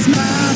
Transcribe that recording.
smile.